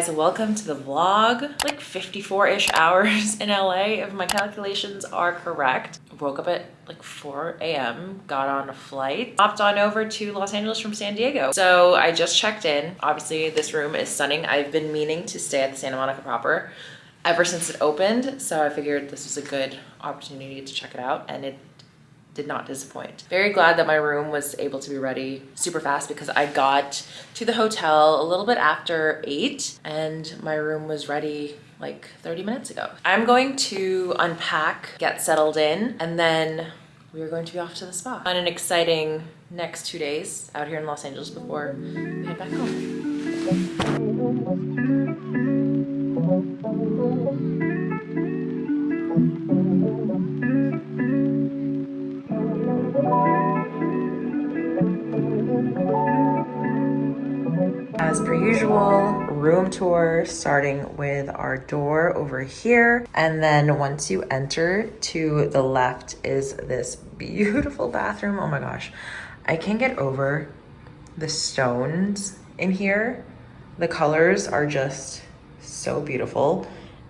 guys? Welcome to the vlog. Like 54-ish hours in LA if my calculations are correct. Woke up at like 4 a.m., got on a flight, hopped on over to Los Angeles from San Diego. So I just checked in. Obviously this room is stunning. I've been meaning to stay at the Santa Monica proper ever since it opened. So I figured this was a good opportunity to check it out and it did not disappoint. Very glad that my room was able to be ready super fast because I got to the hotel a little bit after eight and my room was ready like 30 minutes ago. I'm going to unpack, get settled in, and then we are going to be off to the spa on an exciting next two days out here in Los Angeles before we head back home. As per usual, room tour starting with our door over here. And then once you enter to the left is this beautiful bathroom. Oh my gosh. I can't get over the stones in here. The colors are just so beautiful.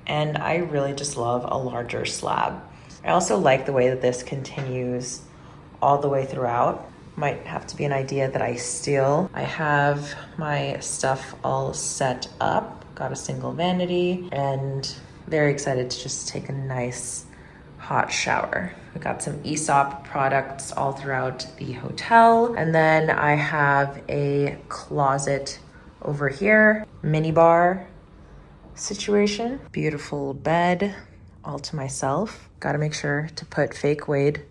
And I really just love a larger slab. I also like the way that this continues all the way throughout might have to be an idea that I steal. I have my stuff all set up, got a single vanity, and very excited to just take a nice hot shower. We got some Aesop products all throughout the hotel. And then I have a closet over here, mini bar situation. Beautiful bed all to myself. Got to make sure to put fake Wade,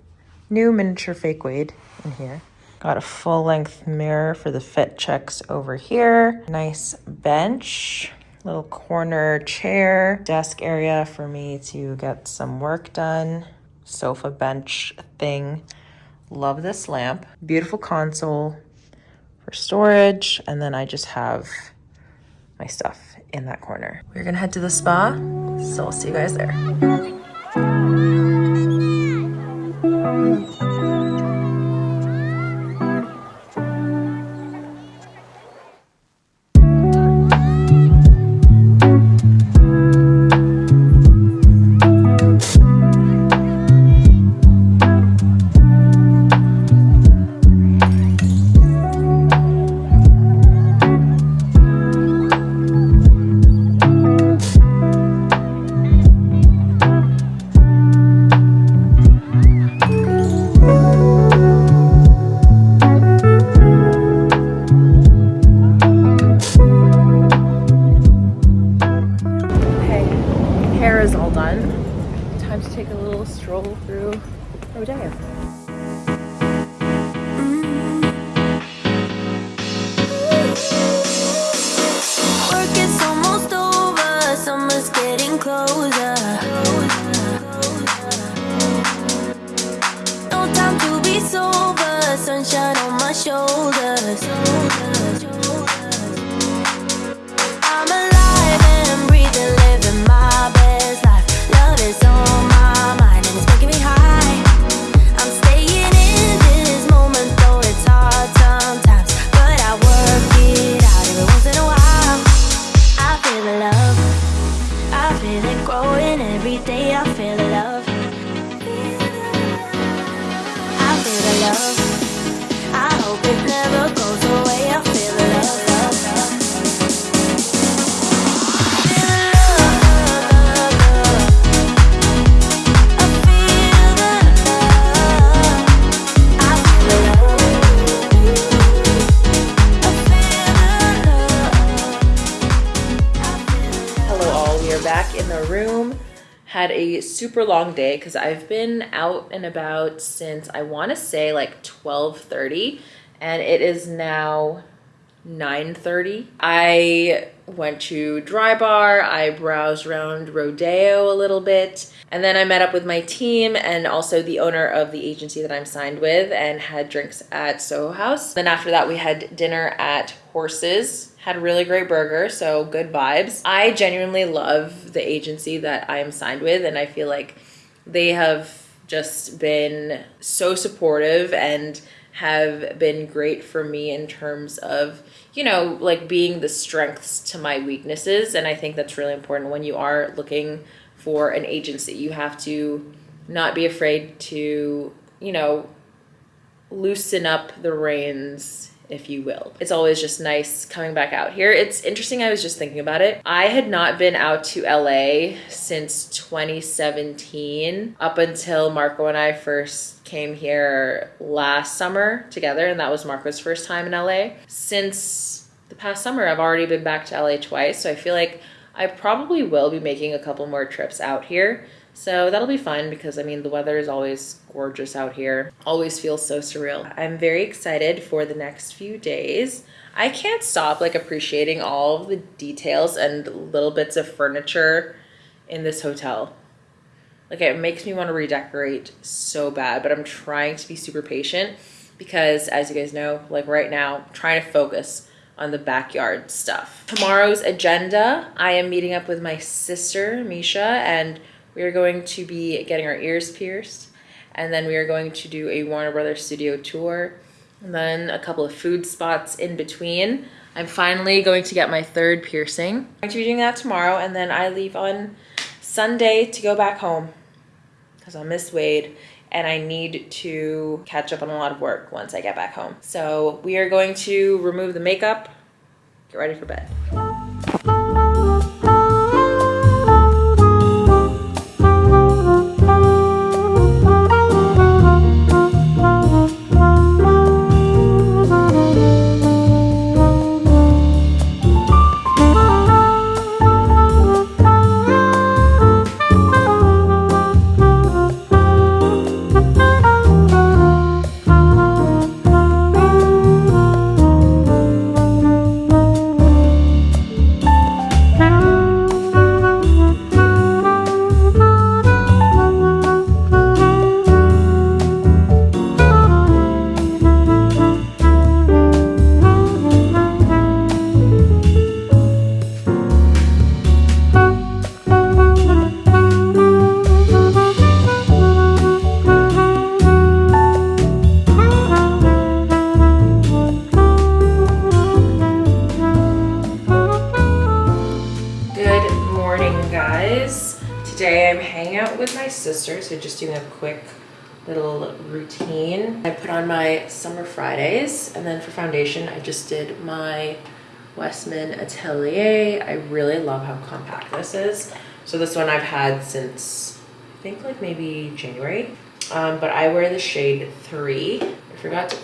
new miniature fake Wade in here. Got a full length mirror for the fit checks over here. Nice bench, little corner chair, desk area for me to get some work done. Sofa bench thing. Love this lamp. Beautiful console for storage. And then I just have my stuff in that corner. We're gonna head to the spa, so I'll see you guys there. Super long day because I've been out and about since I want to say like 12:30 and it is now 9.30. I went to Dry Bar, I browsed around Rodeo a little bit, and then I met up with my team and also the owner of the agency that I'm signed with and had drinks at Soho House. Then after that we had dinner at Horses, had a really great burger, so good vibes. I genuinely love the agency that I am signed with and I feel like they have just been so supportive and have been great for me in terms of, you know, like being the strengths to my weaknesses. And I think that's really important when you are looking for an agency. You have to not be afraid to, you know, loosen up the reins if you will. It's always just nice coming back out here. It's interesting, I was just thinking about it. I had not been out to LA since 2017 up until Marco and I first came here last summer together and that was Marco's first time in LA. Since the past summer, I've already been back to LA twice, so I feel like I probably will be making a couple more trips out here. So that'll be fun because I mean, the weather is always gorgeous out here. Always feels so surreal. I'm very excited for the next few days. I can't stop like appreciating all of the details and little bits of furniture in this hotel. Like it makes me want to redecorate so bad, but I'm trying to be super patient because as you guys know, like right now, I'm trying to focus on the backyard stuff. Tomorrow's agenda, I am meeting up with my sister, Misha, and we are going to be getting our ears pierced and then we are going to do a Warner Brothers studio tour and then a couple of food spots in between. I'm finally going to get my third piercing. I'm going to be doing that tomorrow and then I leave on Sunday to go back home because I miss Wade and I need to catch up on a lot of work once I get back home. So we are going to remove the makeup, get ready for bed. So just doing a quick little routine. I put on my Summer Fridays, and then for foundation, I just did my Westman Atelier. I really love how compact this is. So this one I've had since, I think like maybe January. Um, but I wear the shade 3. I forgot to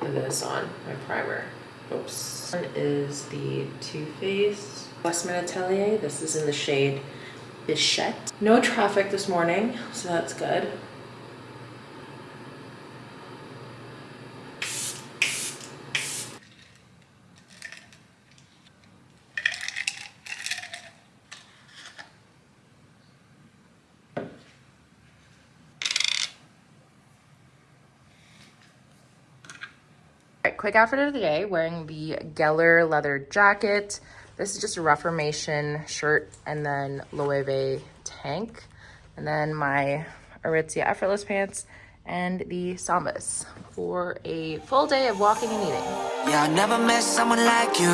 put this on, my primer. Oops. This one is the Too Faced Westman Atelier. This is in the shade Bichette. No traffic this morning, so that's good. quick outfit of the day, wearing the Geller leather jacket. This is just a Reformation shirt and then Loewe tank. And then my Aritzia Effortless pants and the Sambas for a full day of walking and eating. Yeah, I never met someone like you.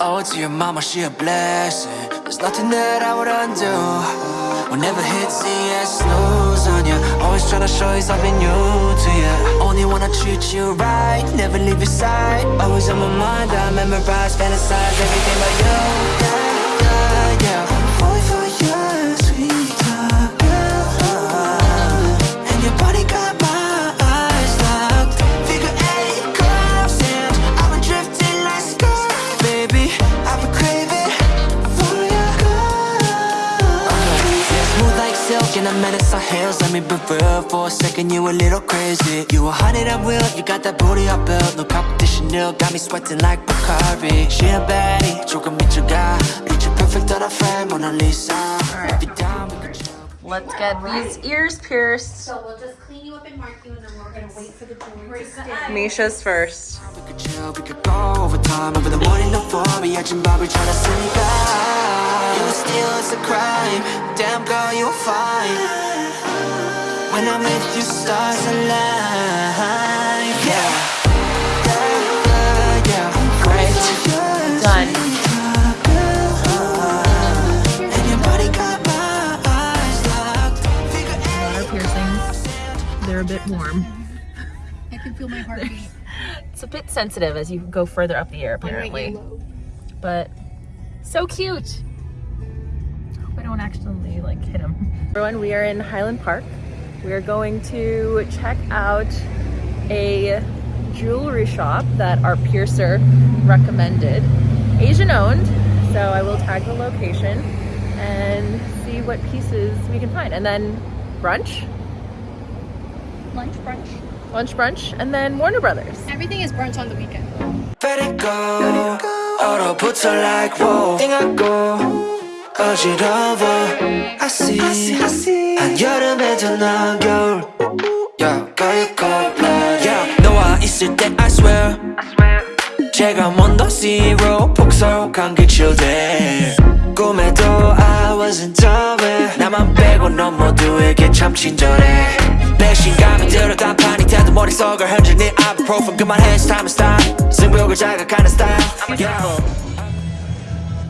Oh, to your mama, she a blessing. There's nothing that I would undo. We'll never hit and snooze Always trying to show you something new to you Only wanna treat you right, never leave your side. Always on my mind, I memorize, fantasize everything but you I met us on hills, let me be real For a second, you a little crazy You a hundred at will, you got that booty I built No competition, you got me sweating like Bacardi She a baddie, 조금 미쳐가 Picture perfect on a frame, Mona Lisa right. Let's get these ears pierced. So we'll just clean you up and mark you, and then we're gonna wait for the jewelry to stay. Misha's first. We could chill, we could go over time, over the morning, don't worry, trying to sneak you steal is a crime. Damn girl, you're fine. When I'm with you, stars align warm. I can feel my heartbeat. It's a bit sensitive as you go further up the air, apparently. But so cute. I Hope I don't accidentally like hit him. Everyone, we are in Highland Park. We are going to check out a jewelry shop that our piercer recommended. Asian owned, so I will tag the location and see what pieces we can find. And then brunch, Lunch, brunch. lunch brunch, and then Warner Brothers. Everything is brunch on the weekend. Let it go. 얼어붙어 like whoa. 띵하고 어지러워. I see. 한여름에도 넌 겨울. Yeah, 가입고 yeah. 너와 있을 때 I swear. 제가 먼저 zero 폭설한 그 children. 꿈에도 I wasn't aware. 나만 빼고 넌 모두에게 참 친절해. 배신감이 들어 단판이 돼도 머릿속을 흔들니 ibuprofen 그만해 it's time to stop. 승부욕을 자극하는 style. Yeah.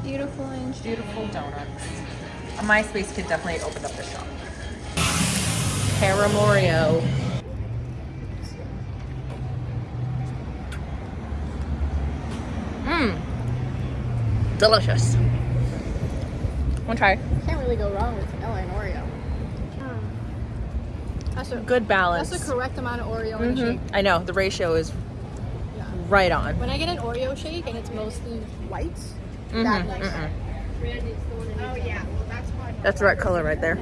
Beautiful and beautiful donuts. A MySpace kid definitely opened up the shop. Paramorio. Mmm. Delicious. One try. Can't really go wrong with vanilla and Oreo. That's a Good balance. that's the correct amount of Oreo in a Mhm. shake. I know the ratio is Yeah. right on. When I get an Oreo shake and it's mostly white, Mhm, that nice. mhm. Oh yeah, well that's fine. That's the right color right there.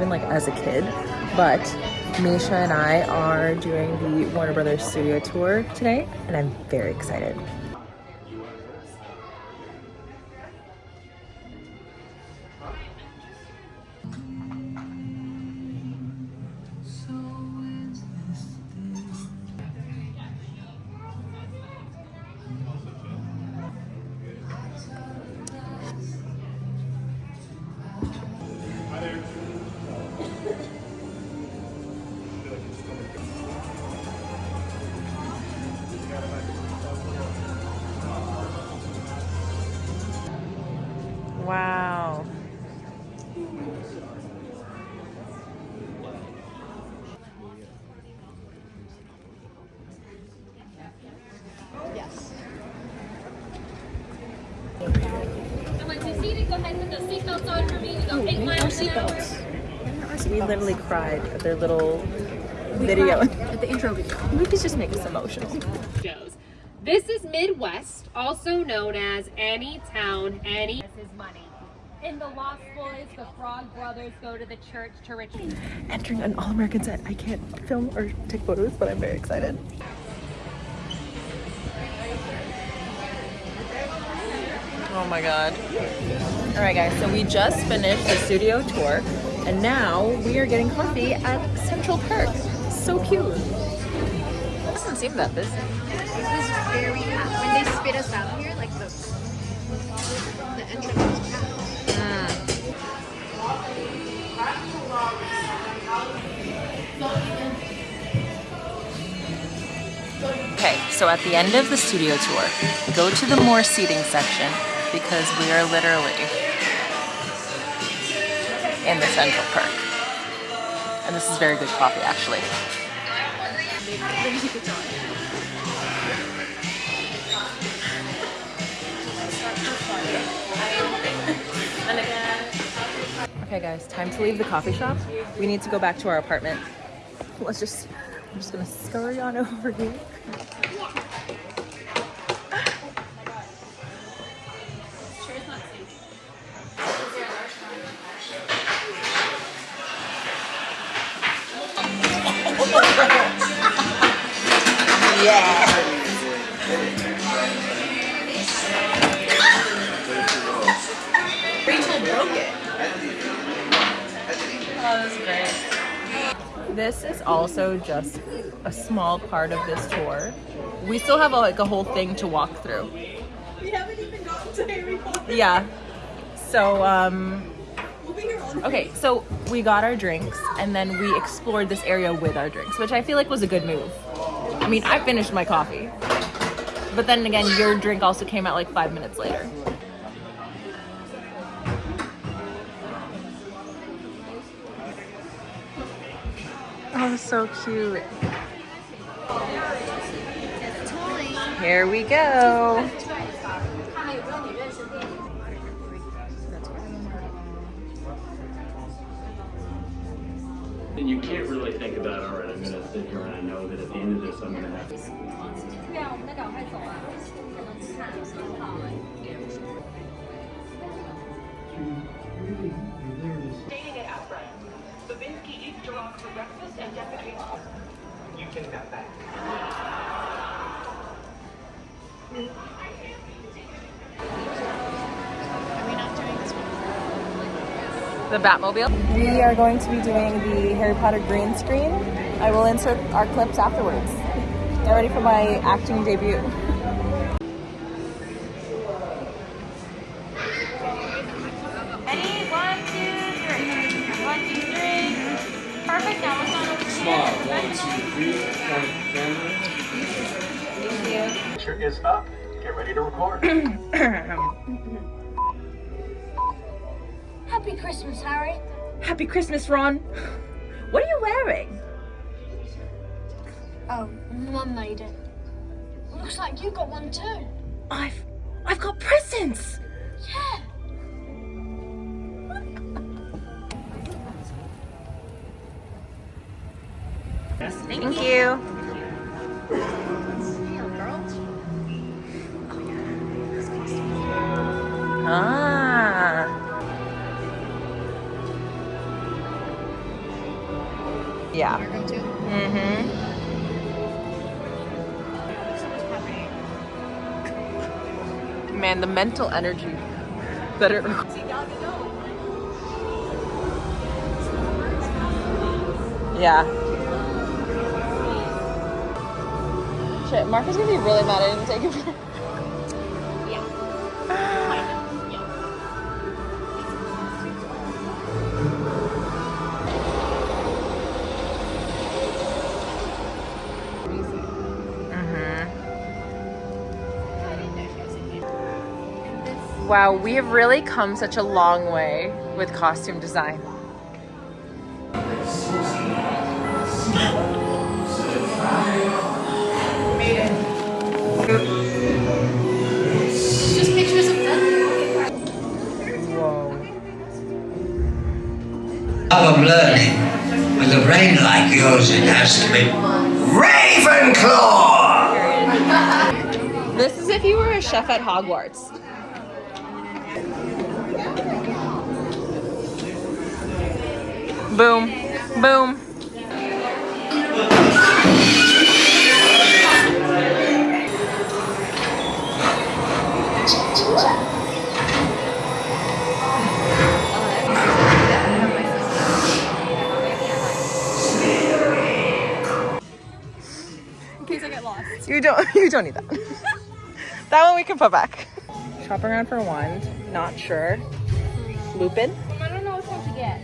Even like as a kid. But Misha and I are doing the Warner Brothers studio tour today, and I'm very excited. Wow. Yes. Once you're seated, go ahead and put those seatbelts on for me. We go eight miles an hour. We literally cried at their little video. At the intro video. Movies just make us emotional. shows. This is Midwest, also known as Any Town, Any. This is money. In the Lost Boys, the Frog Brothers go to the church to retreat. Entering an all-American set. I can't film or take photos, but I'm very excited. Oh my god. All right, guys, so we just finished the studio tour, and now we are getting coffee at Central Park. So cute. It Doesn't seem that busy. This is very packed. When they spit us out here, like the the entrance was packed. Okay, so at the end of the studio tour, go to the more seating section because we are literally in the Central Park. And this is very good coffee, actually. Okay guys, time to leave the coffee shop. We need to go back to our apartment. let's just, I'm just gonna scurry on over here. Just a small part of this tour. We still have a, like a whole thing to walk through. We haven't even gotten to Harry Potter. Yeah. So, um, okay, so we got our drinks and then we explored this area with our drinks, which I feel like was a good move. I mean, I finished my coffee. But then again, your drink also came out like five minutes later. Oh, so cute. Here we go. And you can't really think about, all right, I'm gonna sit here and I know that at the end of this, I'm gonna have to Babinski eats for breakfast and defecates. You can have that. Are we not doing this one? the Batmobile. We are going to be doing the Harry Potter green screen. I will insert our clips afterwards. Get ready for my acting debut. Three, point camera. Picture is up. Get ready to record. Happy Christmas, Harry. Happy Christmas, Ron. What are you wearing? Oh, Mum made it. Looks like you got one too. I've I've got presents. Yeah. Thank you. Ah. Yeah. Mm-hmm. Man, the mental energy that it Yeah. Shit, is gonna be really mad I didn't take it. Wow, we have really come such a long way with costume design. Learning. With a brain like yours, it has to be Ravenclaw! This is if you were a chef at Hogwarts. Boom. Boom. You don't you don't need that. that one we can put back. Shopping around for wand. Not sure. Lupin? I don't know which one to get.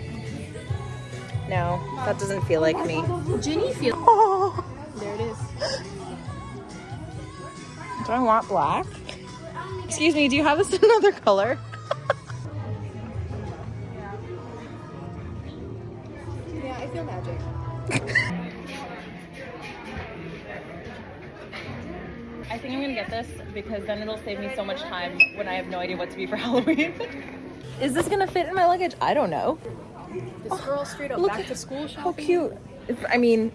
No, that doesn't feel like me. Ginny feel. Oh, There it is. do I want black? Excuse me, do you have this in another color? Because then it'll save me so much time when I have no idea what to be for Halloween. Is this gonna fit in my luggage? I don't know. This oh, girl straight up Look back at- to school How cute. It's, I mean,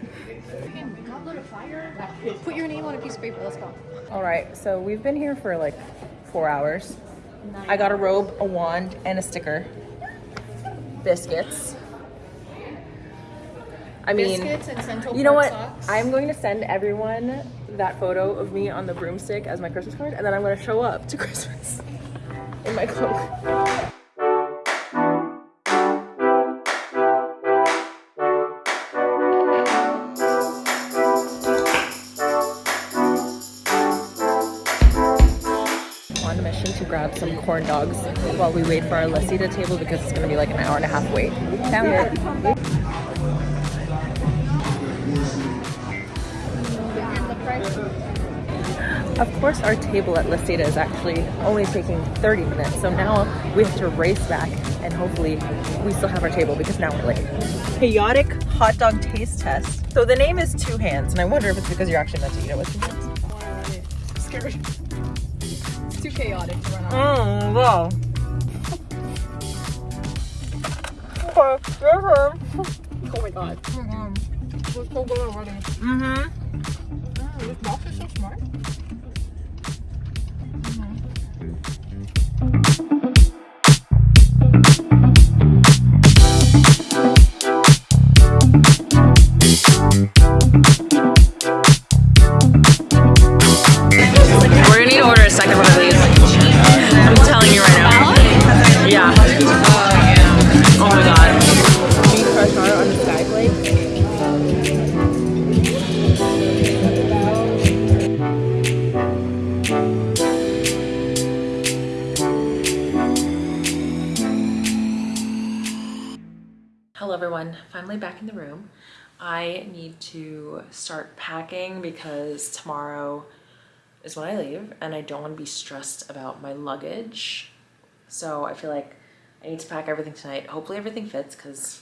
Put your name on a piece of paper. Let's go. all right. So we've been here for like four hours. I got a robe, a wand, and a sticker. Biscuits. I mean, Biscuits and Central you know what? socks. I'm going to send everyone that photo of me on the broomstick as my Christmas card, and then I'm to show up to Christmas in my cloak. on a mission to grab some corn dogs while we wait for our Lasita table because it's going to be like an hour and a half wait. Found it. Of course, our table at Lasita is actually only taking 30 minutes, so now we have to race back and hopefully we still have our table because now we're late. Chaotic hot dog taste test. So the name is Two Hands, and I wonder if it's because you're actually meant to eat it with two hands. Scared. It's too chaotic to run out. Oh, mm, wow. Oh my god. Mm-hmm. We're so good already. Mm-hmm. Mm, this box is so smart. Start packing because tomorrow is when I leave and I don't want to be stressed about my luggage. So I feel like I need to pack everything tonight. Hopefully everything fits because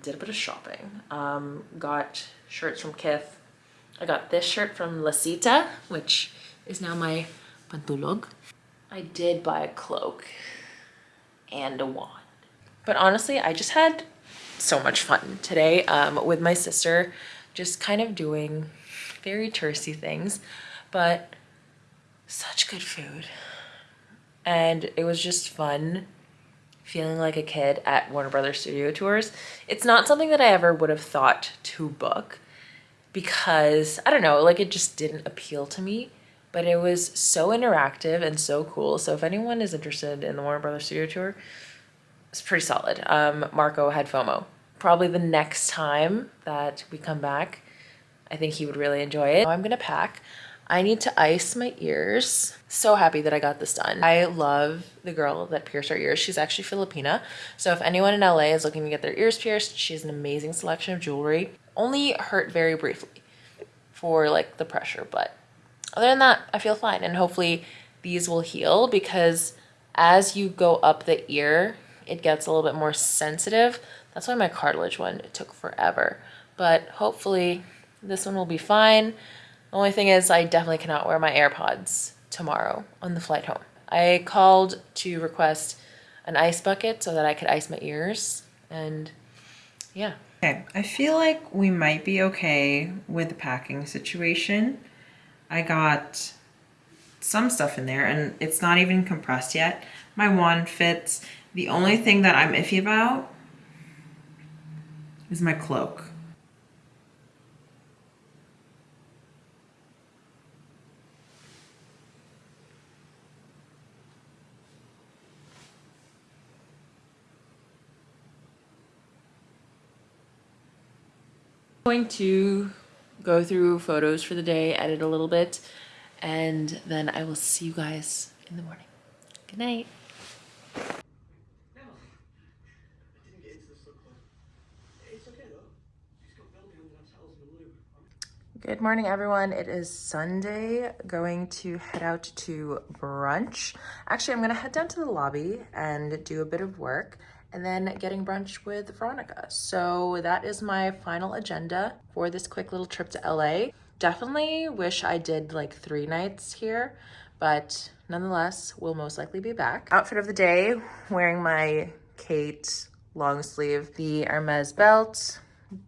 did a bit of shopping. Um, got shirts from Kith. I got this shirt from Lasita, which is now my pantulog. I did buy a cloak and a wand. But honestly, I just had so much fun today um, with my sister, just kind of doing very touristy things, but such good food. And it was just fun feeling like a kid at Warner Brothers Studio Tours. It's not something that I ever would have thought to book because, I don't know, like it just didn't appeal to me. But it was so interactive and so cool. So if anyone is interested in the Warner Brothers Studio Tour, it's pretty solid. Um, Marco had FOMO. Probably the next time that we come back, I think he would really enjoy it. I'm gonna pack. I need to ice my ears. So happy that I got this done. I love the girl that pierced her ears. She's actually Filipina. So if anyone in LA is looking to get their ears pierced, she has an amazing selection of jewelry. Only hurt very briefly for like the pressure, but other than that, I feel fine. And hopefully these will heal because as you go up the ear, it gets a little bit more sensitive. That's why my cartilage one took forever. But hopefully this one will be fine. The only thing is I definitely cannot wear my AirPods tomorrow on the flight home. I called to request an ice bucket so that I could ice my ears and yeah. Okay, I feel like we might be okay with the packing situation. I got some stuff in there and it's not even compressed yet. My wand fits. The only thing that I'm iffy about is my cloak. going to go through photos for the day, edit a little bit, and then I will see you guys in the morning. Good night. Good morning, everyone. It is Sunday. Going to head out to brunch. Actually, I'm going to head down to the lobby and do a bit of work and then getting brunch with Veronica. So that is my final agenda for this quick little trip to LA. Definitely wish I did like three nights here, but nonetheless, we'll most likely be back. Outfit of the day, wearing my Khaite long sleeve, the Hermes belt,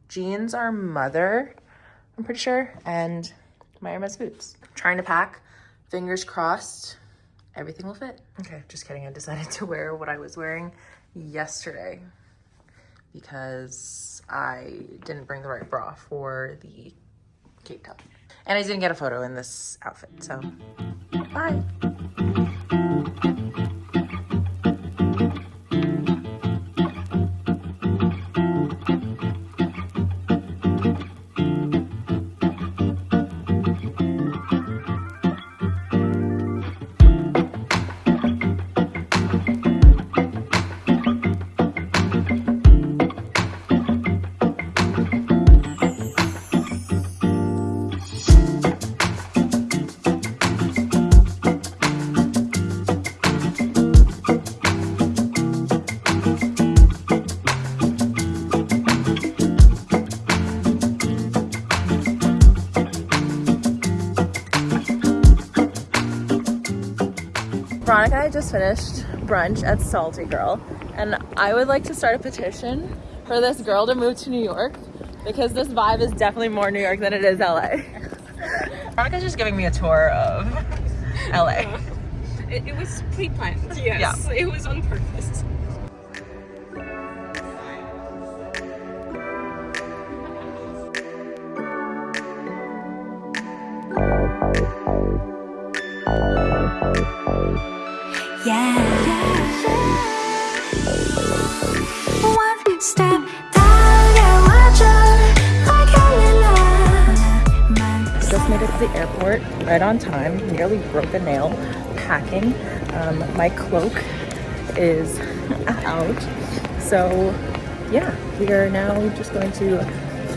jeans are mother, I'm pretty sure, and my Hermes boots. Trying to pack, fingers crossed, everything will fit. Okay, just kidding. I decided to wear what I was wearing yesterday because I didn't bring the right bra for the Cape Town. And I didn't get a photo in this outfit, so bye. Finished brunch at Salty Girl, and I would like to start a petition for this girl to move to New York because this vibe is definitely more New York than it is LA. Veronica's just giving me a tour of LA. It, it was pre-planned. Yes, it was on purpose. To the airport right on time. Nearly broke a nail packing. Um, my cloak is out. So yeah, we are now just going to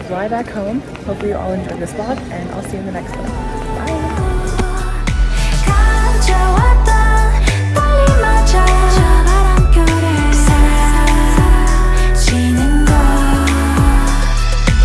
fly back home. Hopefully you all enjoyed this vlog and I'll see you in the next one.